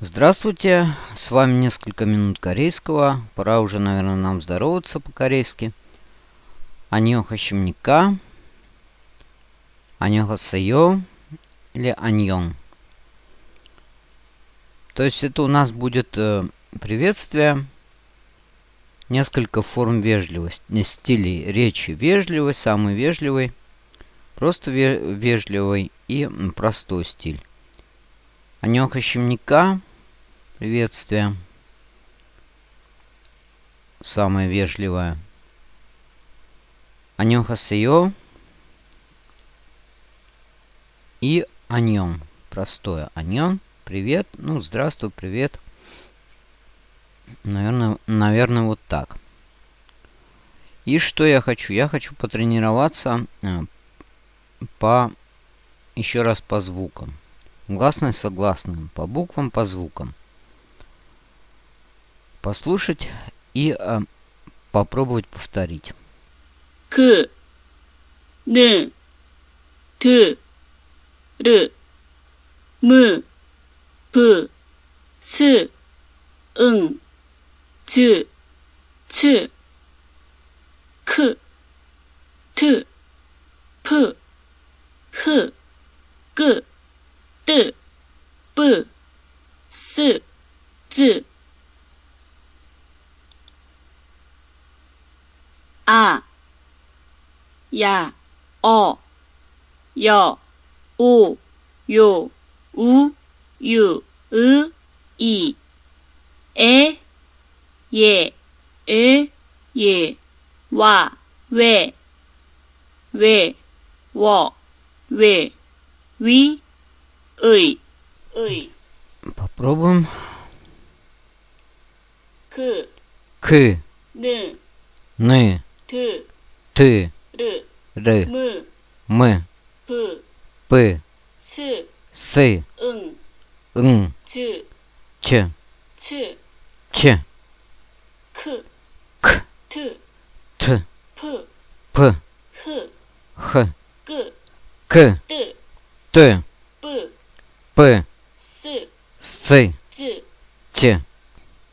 Здравствуйте, с вами несколько минут корейского. Пора уже, наверное, нам здороваться по-корейски. Аньоха щемника. Аньоха сайо. Или аньон. То есть это у нас будет э, приветствие. Несколько форм вежливости. Стилей речи. Вежливый, самый вежливый. Просто вежливый и простой стиль. Анёха Щемника. Приветствие. Самое вежливое. Анёха Сейо. И Аньон. Простое. Аньон. Привет. Ну, здравствуй, привет. Наверное, наверное, вот так. И что я хочу? Я хочу потренироваться э, по еще раз по звукам. Гласное согласным, по буквам, по звукам. Послушать и э, попробовать повторить. К, Н, Т, Р, М, П, С, Н, Ч, Ч, К, Т, П, Х, Г, 뜨, 뿌, 스, 쯔, 아, 야, 어, 여, 오, 요, 우, 유, 으, 이, 에, 예, 에, 예, 와, 왜, 왜, 워, 왜, 위, Ый. Ый. Попробуем. К. К. Н. Н. Т. Т. Р. Р. М. М. П. П. С. С. Н. Н. Ч. Ч. Ч. Ч. К. К. Т. Т. П. П. Х. Х. К. К. Т. Т. П. П, 스, С, 즈, Ч,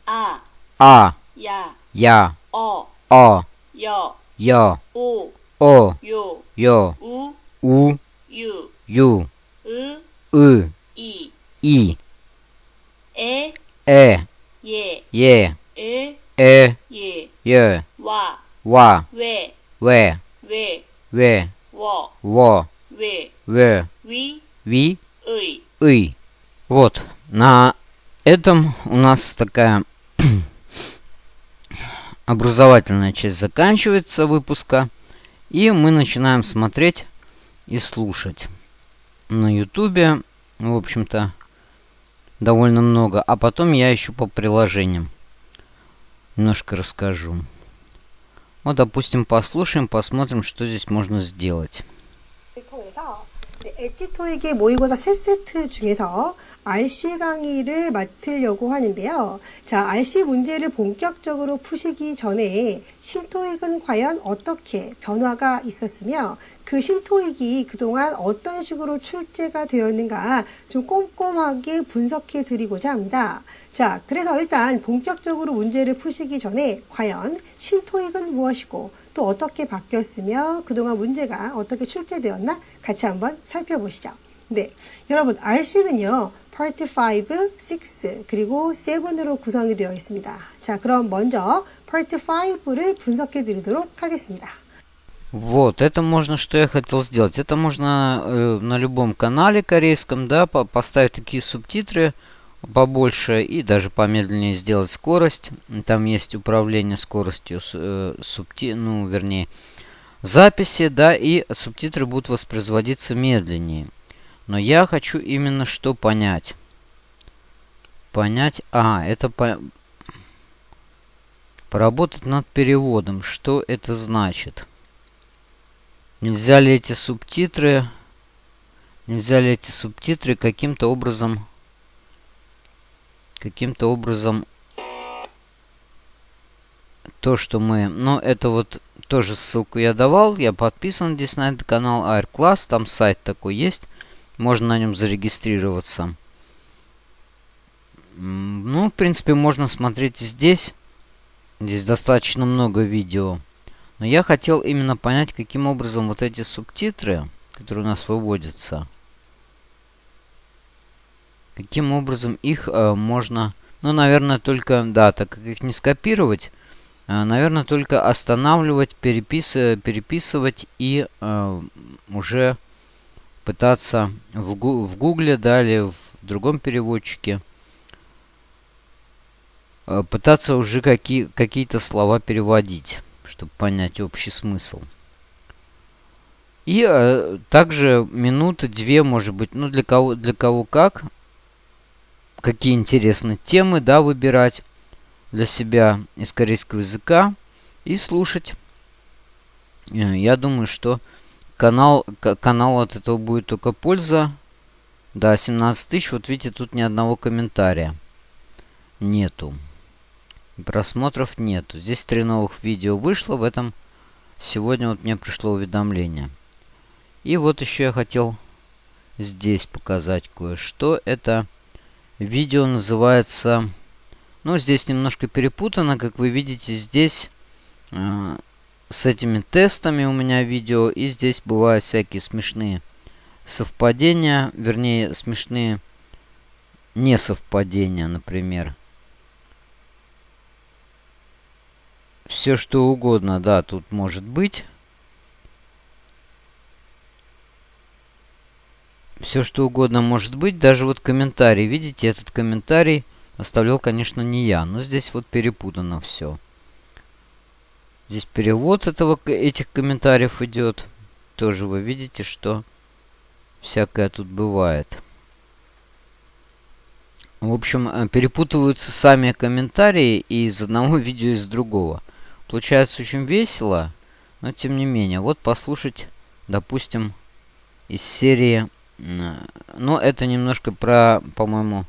아, А, 야, Я, 어, О, 여, Я, 오, О, 요, Ё, 우, У, 유, Ю, 으, И, 이, И, 에, Э, 예, Е, 에, Э, 예, Ё, 와, Ва, 왜, В, 왜, В, 워, Во, 왜, В, 위, Ви, 의, и. Вот, на этом у нас такая образовательная часть заканчивается выпуска. И мы начинаем смотреть и слушать на ютубе. Ну, в общем-то, довольно много. А потом я еще по приложениям немножко расскажу. Вот, допустим, послушаем, посмотрим, что здесь можно сделать. 네, 엣지 토익의 모의고사 세 세트 중에서 RC 강의를 맡으려고 하는데요. 자, RC 문제를 본격적으로 푸시기 전에 신토익은 과연 어떻게 변화가 있었으며 그 신토익이 그동안 어떤 식으로 출제가 되었는가 좀 꼼꼼하게 분석해 드리고자 합니다. 자, 그래서 일단 본격적으로 문제를 푸시기 전에 과연 신토익은 무엇이고 또 어떻게 바뀌었으며 그동안 문제가 어떻게 출제되었나 같이 한번 살펴보시죠. 네. 여러분, RC는요, Part 5, 6, 그리고 7으로 구성이 되어 있습니다. 자, 그럼 먼저 Part 5를 분석해 드리도록 하겠습니다. Вот, это можно, что я хотел сделать. Это можно э, на любом канале корейском, да, по поставить такие субтитры побольше и даже помедленнее сделать скорость. Там есть управление скоростью э, субти, ну, вернее, записи, да, и субтитры будут воспроизводиться медленнее. Но я хочу именно что понять. Понять, а, это по... поработать над переводом. Что это значит? Нельзя ли эти субтитры... Нельзя ли эти субтитры каким-то образом... Каким-то образом... То, что мы... Ну, это вот тоже ссылку я давал. Я подписан здесь на этот канал Air Class. Там сайт такой есть. Можно на нем зарегистрироваться. Ну, в принципе, можно смотреть и здесь. Здесь достаточно много видео. Но я хотел именно понять, каким образом вот эти субтитры, которые у нас выводятся, каким образом их э, можно... Ну, наверное, только... Да, так как их не скопировать, э, наверное, только останавливать, перепис, переписывать и э, уже пытаться в, гу в гугле, далее в другом переводчике э, пытаться уже какие, какие-то слова переводить, чтобы понять общий смысл. И э, также минуты, две, может быть, ну для кого, для кого как, какие интересные темы, да, выбирать для себя из корейского языка и слушать. Э, я думаю, что канал, канал от этого будет только польза. Да, 17 тысяч. Вот видите, тут ни одного комментария нету. Просмотров нету. Здесь три новых видео вышло. В этом сегодня вот мне пришло уведомление. И вот еще я хотел здесь показать кое-что. Это видео называется... Ну, здесь немножко перепутано. Как вы видите, здесь э, с этими тестами у меня видео. И здесь бывают всякие смешные совпадения. Вернее, смешные несовпадения, например. Все что угодно, да, тут может быть. Все что угодно может быть. Даже вот комментарий. Видите, этот комментарий оставлял, конечно, не я. Но здесь вот перепутано все. Здесь перевод этого, этих комментариев идет. Тоже вы видите, что всякое тут бывает. В общем, э, перепутываются сами комментарии из одного видео из другого. Получается очень весело, но тем не менее. Вот послушать, допустим, из серии но это немножко про, по-моему,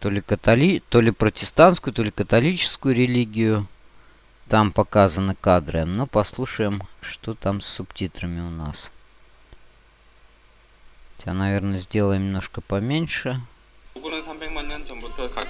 то ли, католи... то ли протестантскую, то ли католическую религию. Там показаны кадры. Но послушаем, что там с субтитрами у нас. Хотя, наверное, сделаем немножко поменьше.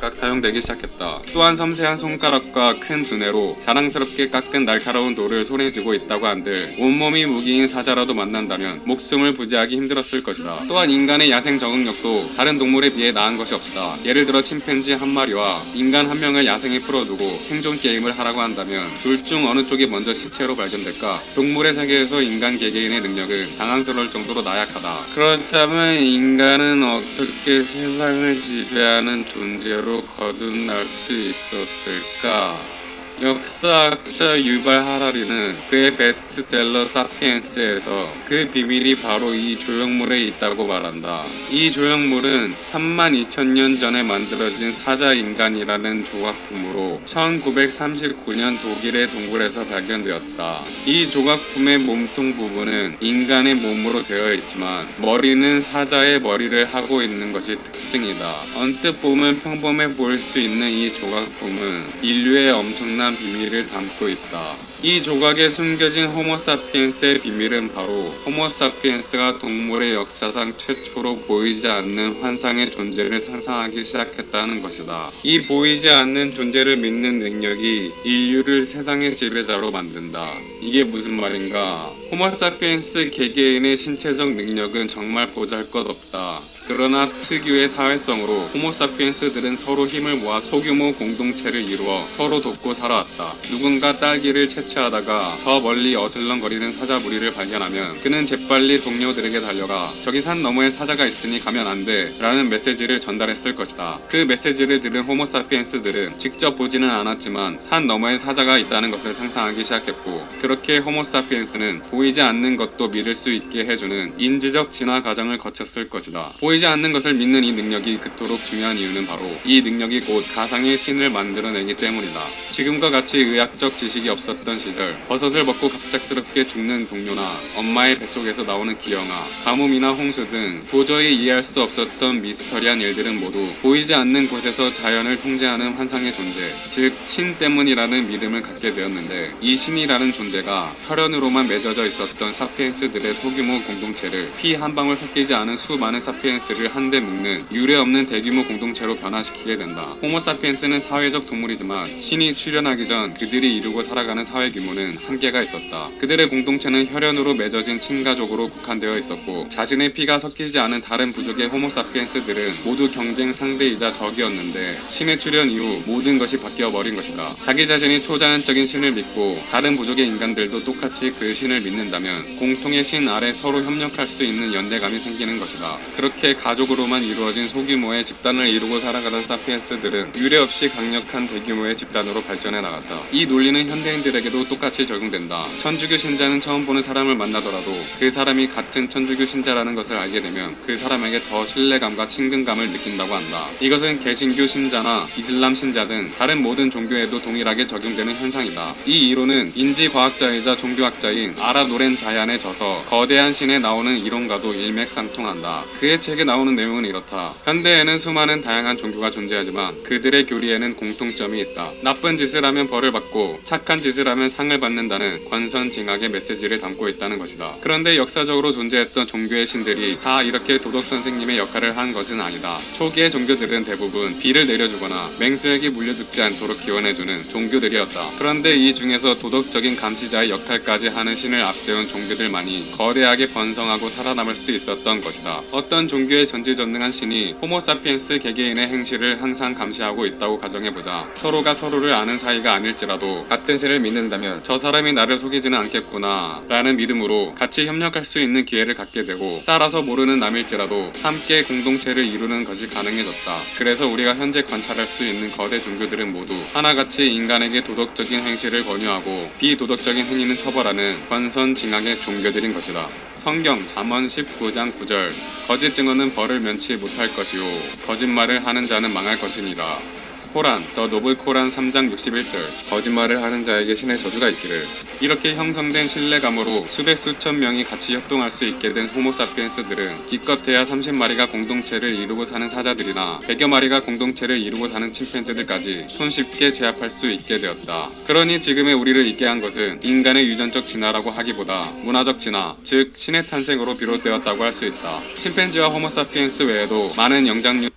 각각 사용되기 시작했다. 또한 섬세한 손가락과 큰 두뇌로 자랑스럽게 깎은 날카로운 돌을 손에 쥐고 있다고 한들 온몸이 무기인 사자라도 만난다면 목숨을 부지하기 힘들었을 것이다. 또한 인간의 야생 적응력도 다른 동물에 비해 나은 것이 없다. 예를 들어 침팬지 한 마리와 인간 한 명을 야생에 풀어두고 생존 게임을 하라고 한다면 둘 중 어느 쪽이 먼저 시체로 발견될까? 동물의 세계에서 인간 개개인의 능력을 당황스러울 정도로 나약하다. 그렇다면 인간은 어떻게 세상을 지배하는 존재로 거듭날 수 있었을까? 역사학자 유발 하라리는 그의 베스트셀러 사피엔스에서 그 비밀이 바로 이 조형물에 있다고 말한다. 이 조형물은 3만 2천년 전에 만들어진 사자인간이라는 조각품으로 1939년 독일의 동굴에서 발견되었다. 이 조각품의 몸통 부분은 인간의 몸으로 되어 있지만 머리는 사자의 머리를 하고 있는 것이 특징이다. 언뜻 보면 평범해 보일 수 있는 이 조각품은 인류의 엄청난 엄청난 비밀을 담고 있다. 이 조각에 숨겨진 호모사피엔스의 비밀은 바로 호모사피엔스가 동물의 역사상 최초로 보이지 않는 환상의 존재를 상상하기 시작했다는 것이다. 이 보이지 않는 존재를 믿는 능력이 인류를 세상의 지배자로 만든다. 이게 무슨 말인가? 호모사피엔스 개개인의 신체적 능력은 정말 보잘것없다. 그러나 특유의 사회성으로 호모사피엔스들은 서로 힘을 모아 소규모 공동체를 이루어 서로 돕고 살아왔다. 누군가 딸기를 채취하다가 저 멀리 어슬렁거리는 사자 무리를 발견하면 그는 재빨리 동료들에게 달려가 저기 산 너머에 사자가 있으니 가면 안 돼 라는 메시지를 전달했을 것이다. 그 메시지를 들은 호모사피엔스들은 직접 보지는 않았지만 산 너머에 사자가 있다는 것을 상상하기 시작했고 그렇게 호모사피엔스는 보이지 않는 것도 믿을 수 있게 해주는 인지적 진화 과정을 거쳤을 것이다. 보이 지 않는 것을 믿는 이 능력이 그토록 중요한 이유는 바로 이 능력이 곧 가상의 신을 만들어내기 때문이다. 지금과 같이 의학적 지식이 없었던 시절 버섯을 먹고 갑작스럽게 죽는 동료나 엄마의 뱃속에서 나오는 기형아, 가뭄이나 홍수 등 도저히 이해할 수 없었던 미스터리한 일들은 모두 보이지 않는 곳에서 자연을 통제하는 환상의 존재, 즉 신 때문이라는 믿음을 갖게 되었는데 이 신이라는 존재가 혈연으로만 맺어져 있었던 사피엔스들의 소규모 공동체를 피 한 방울 섞이지 않은 수많은 사피엔스 사피엔스를 한데 묶는 유례 없는 대규모 공동체로 변화시키게 된다. 호모사피엔스는 사회적 동물이지만 신이 출현하기 전 그들이 이루고 살아가는 사회 규모는 한계가 있었다. 그들의 공동체는 혈연으로 맺어진 친가족으로 국한되어 있었고 자신의 피가 섞이지 않은 다른 부족의 호모사피엔스들은 모두 경쟁 상대이자 적이었는데 신의 출현 이후 모든 것이 바뀌어 버린 것이다. 자기 자신이 초자연적인 신을 믿고 다른 부족의 인간들도 똑같이 그 신을 믿는다면 공통의 신 아래 서로 협력할 수 있는 연대감이 생기는 것이다. 그렇게 가족으로만 이루어진 소규모의 집단을 이루고 살아가던 사피엔스들은 유례 없이 강력한 대규모의 집단으로 발전해 나갔다. 이 논리는 현대인들에게도 똑같이 적용된다. 천주교 신자는 처음 보는 사람을 만나더라도 그 사람이 같은 천주교 신자라는 것을 알게 되면 그 사람에게 더 신뢰감과 친근감을 느낀다고 한다. 이것은 개신교 신자나 이슬람 신자 등 다른 모든 종교에도 동일하게 적용되는 현상이다. 이 이론은 인지과학자이자 종교학자인 아라 노렌 자얀의 저서 거대한 신에 나오는 이론과도 일맥상통한다. 그의 책에 나오는 내용은 이렇다. 현대에는 수많은 다양한 종교가 존재하지만 그들의 교리에는 공통점이 있다. 나쁜 짓을 하면 벌을 받고 착한 짓을 하면 상을 받는다는 권선징악의 메시지를 담고 있다는 것이다. 그런데 역사적으로 존재했던 종교의 신들이 다 이렇게 도덕 선생님의 역할을 한 것은 아니다. 초기의 종교들은 대부분 비를 내려주거나 맹수에게 물려 죽지 않도록 기원해주는 종교들이었다. 그런데 이 중에서 도덕적인 감시자의 역할까지 하는 신을 앞세운 종교들만이 거대하게 번성하고 살아남을 수 있었던 것이다. 어떤 종교 의 전지전능한 신이 호모사피엔스 개개인의 행실을 항상 감시하고 있다고 가정해보자. 서로가 서로를 아는 사이가 아닐지라도 같은 신을 믿는다면 저 사람이 나를 속이지는 않겠구나 라는 믿음으로 같이 협력할 수 있는 기회를 갖게 되고 따라서 모르는 남일지라도 함께 공동체를 이루는 것이 가능해졌다. 그래서 우리가 현재 관찰할 수 있는 거대 종교들은 모두 하나같이 인간에게 도덕적인 행실을 권유하고 비도덕적인 행위는 처벌하는 권선징악의 종교들인 것이다. 성경 잠언 19장 9절 거짓 증언은 벌을 면치 못할 것이요 거짓말을 하는 자는 망할 것이니라. 코란, 더 노블 코란 3장 61절 거짓말을 하는 자에게 신의 저주가 있기를 이렇게 형성된 신뢰감으로 수백 수천 명이 같이 협동할 수 있게 된 호모사피엔스들은 기껏해야 30마리가 공동체를 이루고 사는 사자들이나 100여 마리가 공동체를 이루고 사는 침팬지들까지 손쉽게 제압할 수 있게 되었다. 그러니 지금의 우리를 있게 한 것은 인간의 유전적 진화라고 하기보다 문화적 진화, 즉 신의 탄생으로 비롯되었다고 할 수 있다. 침팬지와 호모사피엔스 외에도 많은 영장류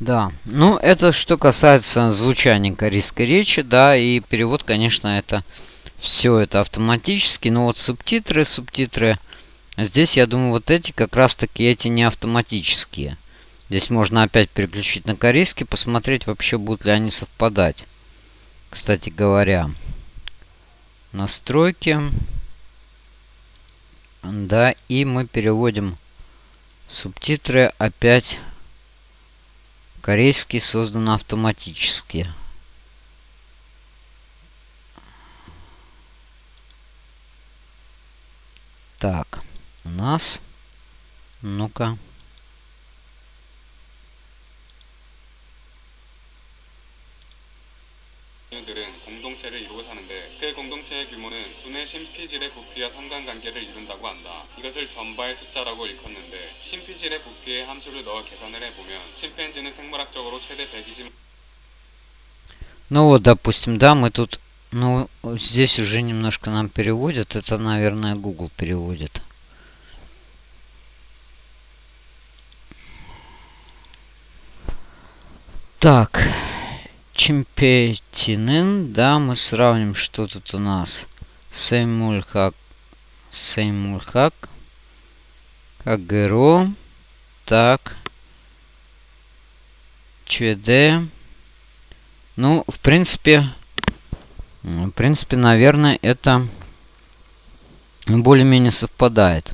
Да, ну это что касается звучания корейской речи, да, и перевод, конечно, это все это автоматически, но вот субтитры, субтитры, здесь, я думаю, вот эти как раз-таки эти не автоматические. Здесь можно опять переключить на корейский, посмотреть вообще будут ли они совпадать. Кстати говоря, настройки, да, и мы переводим субтитры опять Корейский создан автоматически. Так, у нас... Ну-ка. 공동체를 이루고 사는데 그 공동체의 규모는 분의 신피질의 부피와 상관관계를 이룬다고 한다. 이것을 전바의 숫자라고 일컫는데 신피질의 부피에 함수를 넣어 계산을 해보면 침팬지는 생물학적으로 최대 120 Ну вот, допустим, да, мы тут... Ну, здесь уже немножко нам переводят. Это, наверное, Google переводит. Так. Чемпетинен, да, мы сравним, что тут у нас. Сеймульхак, Сеймульхак, Агеро, так, Чведе. Ну, в принципе, в принципе, наверное, это более-менее совпадает.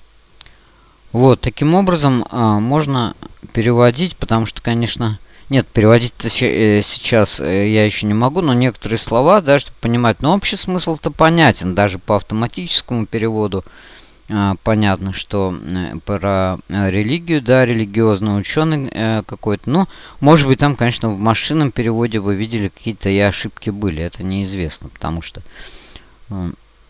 Вот, таким образом а, можно переводить, потому что, конечно, нет, переводить-то э, сейчас э, я еще не могу, но некоторые слова, да, чтобы понимать. Но общий смысл-то понятен, даже по автоматическому переводу. А, понятно, что э, про религию, да, религиозный ученый какой-то. Ну, может быть, там, конечно, в машинном переводе вы видели какие-то и ошибки были. Это неизвестно, потому что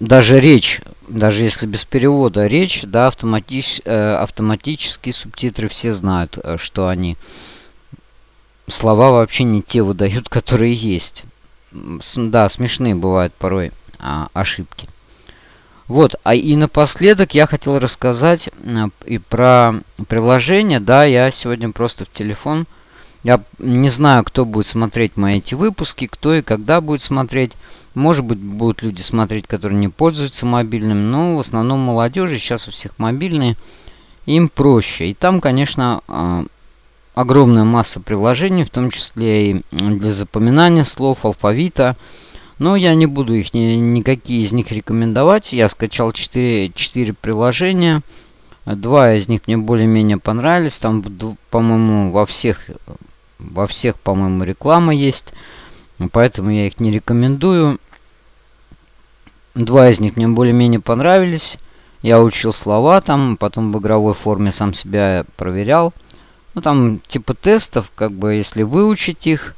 даже речь, даже если без перевода речь, да, автоматич, автоматические субтитры все знают, что они слова вообще не те выдают, которые есть. С, да, смешные бывают порой а, ошибки. Вот, а и напоследок я хотел рассказать э, и про приложение. Да, я сегодня просто в телефон. Я не знаю, кто будет смотреть мои эти выпуски, кто и когда будет смотреть. Может быть, будут люди смотреть, которые не пользуются мобильным. Но в основном молодежи, сейчас у всех мобильные, им проще. И там, конечно, э, огромная масса приложений, в том числе и для запоминания слов, алфавита. Но я не буду их ни, никакие из них рекомендовать. Я скачал 4, 4 приложения. Два из них мне более-менее понравились. Там, по-моему, во всех, во всех, по-моему, реклама есть. Поэтому я их не рекомендую. Два из них мне более-менее понравились. Я учил слова там, потом в игровой форме сам себя проверял. Ну, там типа тестов, как бы, если выучить их,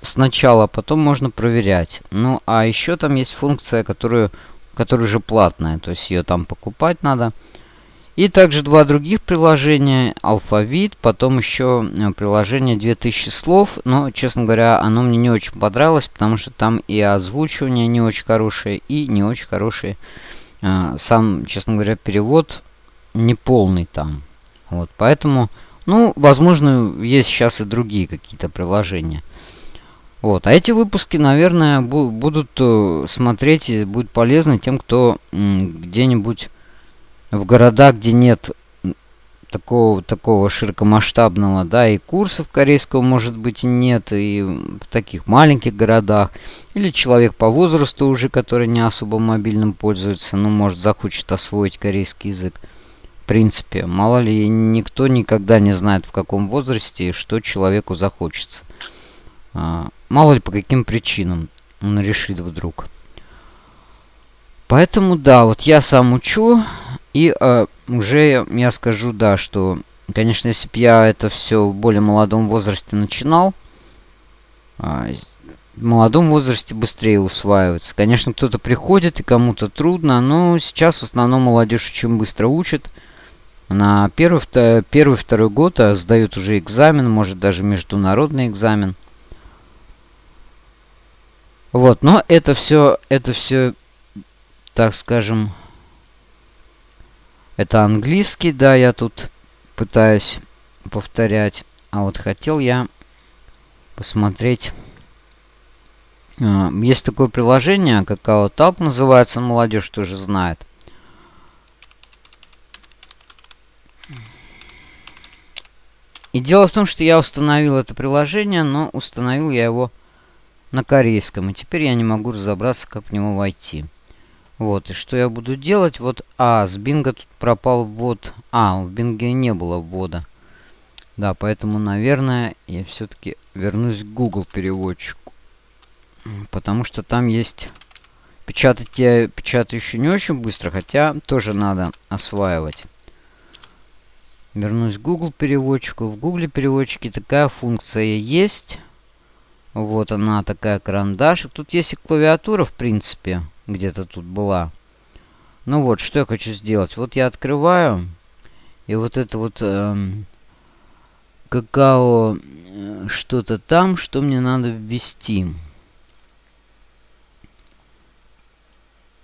сначала, потом можно проверять. Ну, а еще там есть функция, которую, которая уже платная, то есть ее там покупать надо. И также два других приложения, алфавит, потом еще э, приложение 2000 слов, но, честно говоря, оно мне не очень понравилось, потому что там и озвучивание не очень хорошее, и не очень хороший э, сам, честно говоря, перевод неполный там. Вот, поэтому, ну, возможно, есть сейчас и другие какие-то приложения. Вот. А эти выпуски, наверное, бу будут э, смотреть и будут полезны тем, кто где-нибудь в городах, где нет такого, такого широкомасштабного, да, и курсов корейского, может быть, и нет, и в таких маленьких городах. Или человек по возрасту уже, который не особо мобильным пользуется, ну, может, захочет освоить корейский язык. Принципе, мало ли, никто никогда не знает, в каком возрасте, что человеку захочется. А, мало ли по каким причинам он решит вдруг. Поэтому, да, вот я сам учу. И э, уже я скажу, да, что, конечно, если бы я это все в более молодом возрасте начинал, э, в молодом возрасте быстрее усваивается. Конечно, кто-то приходит и кому-то трудно, но сейчас в основном молодежь очень быстро учит. На первый, первый второй год а сдают уже экзамен, может даже международный экзамен. Вот, но это все, это все, так скажем, это английский, да, я тут пытаюсь повторять. А вот хотел я посмотреть. А, есть такое приложение, какао так называется, молодежь тоже знает. И дело в том, что я установил это приложение, но установил я его на корейском. И теперь я не могу разобраться, как в него войти. Вот, и что я буду делать? Вот, а, с бинга тут пропал ввод. А, в бинге не было ввода. Да, поэтому, наверное, я все-таки вернусь к Google переводчику. Потому что там есть... Печатать я печатаю еще не очень быстро, хотя тоже надо осваивать. Вернусь к Google переводчику. В Google переводчике такая функция есть. Вот она такая карандашик. Тут есть и клавиатура, в принципе, где-то тут была. Ну вот, что я хочу сделать. Вот я открываю. И вот это вот эм, какао э, что-то там, что мне надо ввести.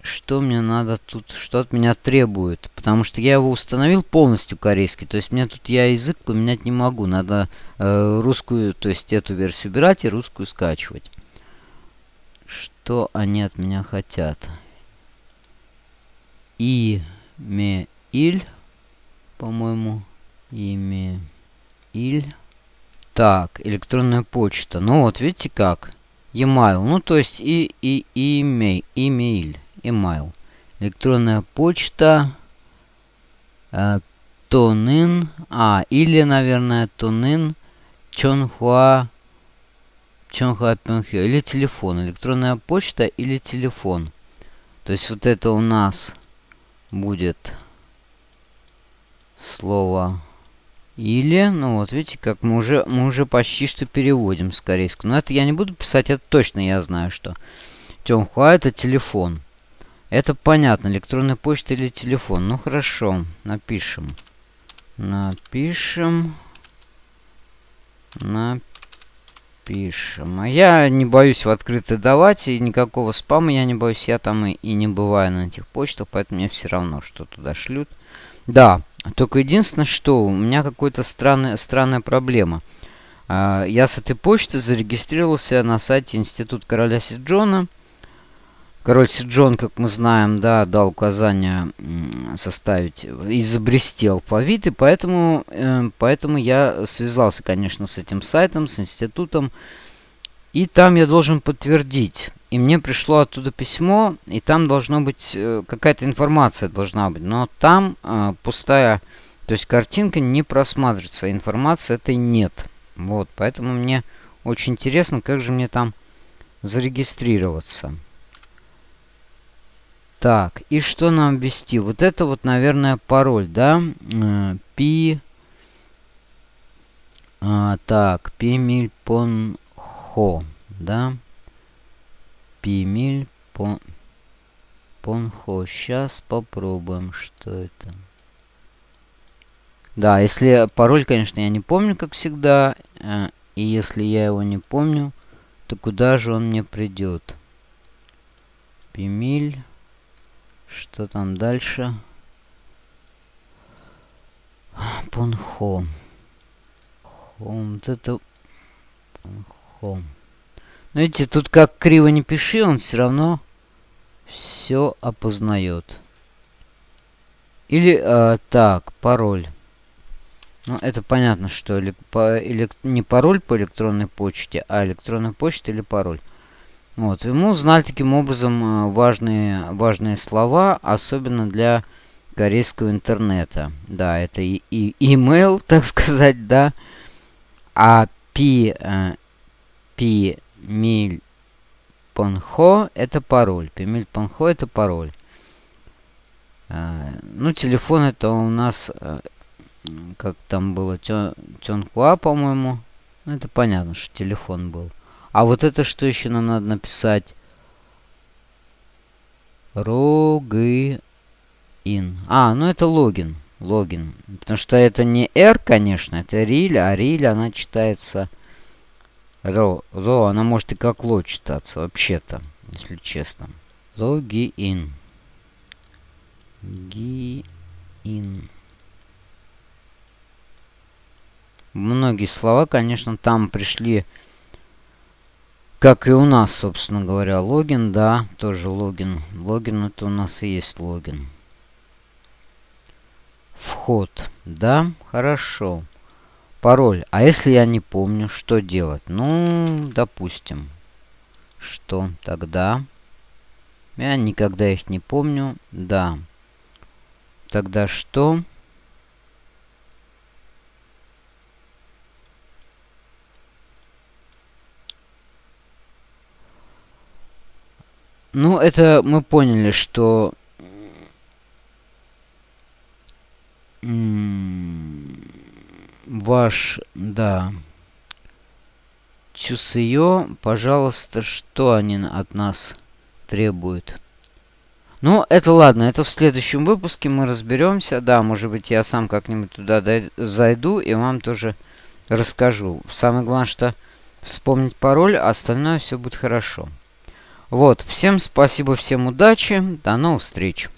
Что мне надо тут, что от меня требует. Потому что я его установил полностью корейский. То есть мне тут я язык поменять не могу. Надо э, русскую, то есть эту версию убирать и русскую скачивать. Что они от меня хотят? Имя Иль, по-моему. Имя Иль. Так, электронная почта. Ну вот, видите как? E-mail. Ну, то есть и, и, и имей, имейль email. Электронная почта э, Тонын, а, или, наверное, Тонын Чонхуа Чонхуа Пенхё, или телефон. Электронная почта или телефон. То есть вот это у нас будет слово или, ну вот видите, как мы уже, мы уже почти что переводим с корейского. Но это я не буду писать, это точно я знаю, что Тёнхуа это телефон. Это понятно, электронная почта или телефон. Ну хорошо, напишем. Напишем. пишем. А я не боюсь в открытое давать, и никакого спама я не боюсь. Я там и, и не бываю на этих почтах, поэтому мне все равно, что туда шлют. Да, только единственное, что у меня какая-то странная, странная проблема. А, я с этой почты зарегистрировался на сайте Институт короля Сиджона. Король Сиджон, как мы знаем, да, дал указание составить, изобрести алфавит, и поэтому, э, поэтому я связался, конечно, с этим сайтом, с институтом, и там я должен подтвердить. И мне пришло оттуда письмо, и там должно быть, э, какая-то информация должна быть, но там э, пустая, то есть картинка не просматривается, информации этой нет. Вот, поэтому мне очень интересно, как же мне там зарегистрироваться. Так, и что нам ввести? Вот это вот, наверное, пароль, да? Пи... А, так, пимильпонхо, да? Пимильпон... Понхо. Сейчас попробуем, что это. Да, если пароль, конечно, я не помню, как всегда. Э, и если я его не помню, то куда же он мне придет? Пимиль... Что там дальше? Понхо. Вот это... Понхо. Ну, видите, тут как криво не пиши, он все равно все опознает. Или, э, так, пароль. Ну, это понятно, что или, по, или, не пароль по электронной почте, а электронная почта или пароль. Вот, ему узнали таким образом э, важные, важные слова, особенно для корейского интернета. Да, это и, и email, так сказать, да. А пи, э, пи миль понхо это пароль. Пи миль понхо это пароль. Э, ну, телефон это у нас, э, как там было, Тёнхуа, по-моему. Ну, это понятно, что телефон был. А вот это что еще нам надо написать? Логин. А, ну это логин. Логин. Потому что это не R, конечно, это риль, а риль она читается ро. Ро, она может и как ло читаться вообще-то, если честно. Логин. Гин. Многие слова, конечно, там пришли как и у нас, собственно говоря, логин, да, тоже логин. Логин это у нас и есть логин. Вход, да, хорошо. Пароль. А если я не помню, что делать? Ну, допустим. Что тогда? Я никогда их не помню. Да. Тогда что? Что? Ну, это мы поняли, что... Ваш, да. Чусыё, пожалуйста, что они от нас требуют? Ну, это ладно, это в следующем выпуске мы разберемся. Да, может быть, я сам как-нибудь туда зайду и вам тоже расскажу. Самое главное, что вспомнить пароль, а остальное все будет хорошо. Вот, всем спасибо, всем удачи, до новых встреч.